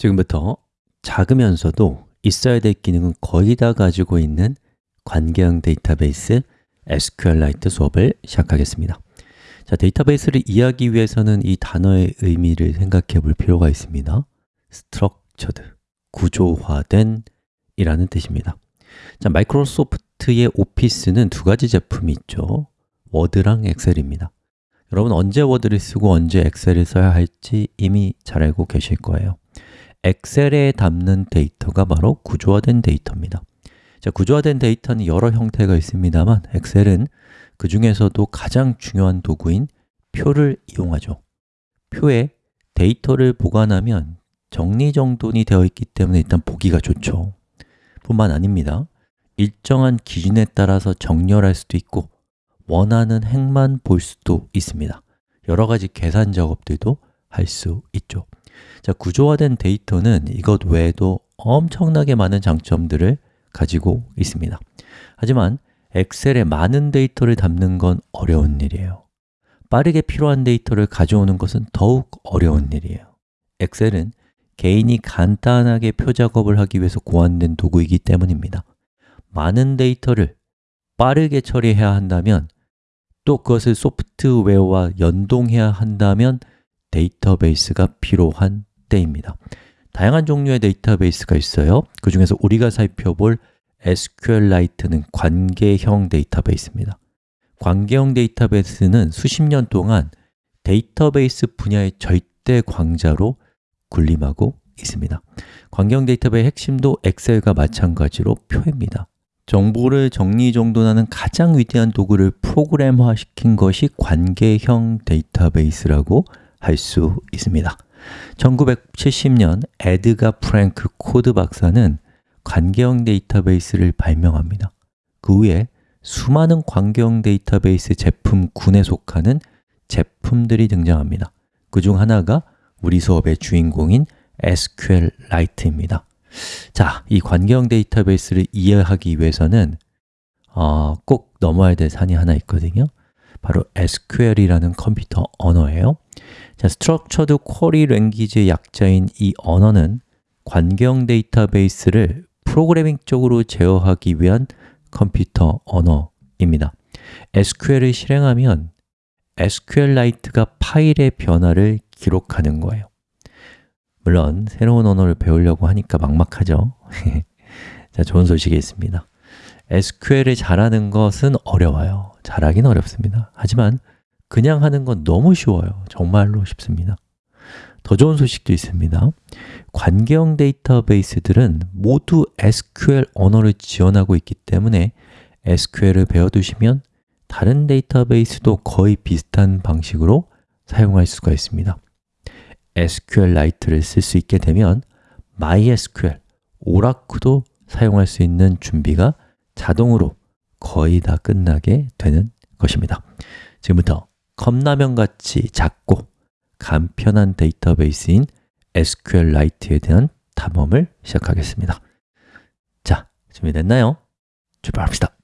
지금부터 작으면서도 있어야 될 기능은 거의 다 가지고 있는 관계형 데이터베이스 SQLite 수업을 시작하겠습니다. 자, 데이터베이스를 이해하기 위해서는 이 단어의 의미를 생각해 볼 필요가 있습니다. structured, 구조화된 이라는 뜻입니다. 자, 마이크로소프트의 오피스는 두 가지 제품이 있죠. 워드랑 엑셀입니다. 여러분 언제 워드를 쓰고 언제 엑셀을 써야 할지 이미 잘 알고 계실 거예요 엑셀에 담는 데이터가 바로 구조화된 데이터입니다. 자, 구조화된 데이터는 여러 형태가 있습니다만 엑셀은 그 중에서도 가장 중요한 도구인 표를 이용하죠. 표에 데이터를 보관하면 정리정돈이 되어 있기 때문에 일단 보기가 좋죠. 뿐만 아닙니다. 일정한 기준에 따라서 정렬할 수도 있고 원하는 행만 볼 수도 있습니다. 여러 가지 계산 작업들도 할 수 있죠 자, 구조화된 데이터는 이것 외에도 엄청나게 많은 장점들을 가지고 있습니다. 하지만 엑셀에 많은 데이터를 담는 건 어려운 일이에요. 빠르게 필요한 데이터를 가져오는 것은 더욱 어려운 일이에요. 엑셀은 개인이 간단하게 표 작업을 하기 위해서 고안된 도구이기 때문입니다. 많은 데이터를 빠르게 처리해야 한다면 또 그것을 소프트웨어와 연동해야 한다면 데이터베이스가 필요한 때입니다. 다양한 종류의 데이터베이스가 있어요. 그 중에서 우리가 살펴볼 SQLite는 관계형 데이터베이스입니다. 관계형 데이터베이스는 수십 년 동안 데이터베이스 분야의 절대 강자로 군림하고 있습니다. 관계형 데이터베이스의 핵심도 엑셀과 마찬가지로 표입니다. 정보를 정리정돈하는 가장 위대한 도구를 프로그램화 시킨 것이 관계형 데이터베이스라고 할 수 있습니다. 1970년 에드가 프랭크 코드 박사는 관계형 데이터베이스를 발명합니다. 그 후에 수많은 관계형 데이터베이스 제품군에 속하는 제품들이 등장합니다. 그 중 하나가 우리 수업의 주인공인 SQLite입니다. 자, 이 관계형 데이터베이스를 이해하기 위해서는 어, 꼭 넘어야 될 산이 하나 있거든요. 바로 SQL이라는 컴퓨터 언어예요 자, Structured Query Language의 약자인 이 언어는 관계형 데이터베이스를 프로그래밍적으로 제어하기 위한 컴퓨터 언어입니다. SQL을 실행하면 SQLite가 파일의 변화를 기록하는 거예요. 물론 새로운 언어를 배우려고 하니까 막막하죠. 자, 좋은 소식이 있습니다. SQL을 잘하는 것은 어려워요. 잘하긴 어렵습니다. 하지만 그냥 하는 건 너무 쉬워요. 정말로 쉽습니다. 더 좋은 소식도 있습니다. 관계형 데이터베이스들은 모두 SQL 언어를 지원하고 있기 때문에 SQL을 배워두시면 다른 데이터베이스도 거의 비슷한 방식으로 사용할 수가 있습니다. SQLite를 쓸 수 있게 되면 MySQL, 오라쿠도 사용할 수 있는 준비가 자동으로 거의 다 끝나게 되는 것입니다. 지금부터 컵라면 같이 작고 간편한 데이터베이스인 SQLite에 대한 탐험을 시작하겠습니다 자, 준비됐나요? 출발합시다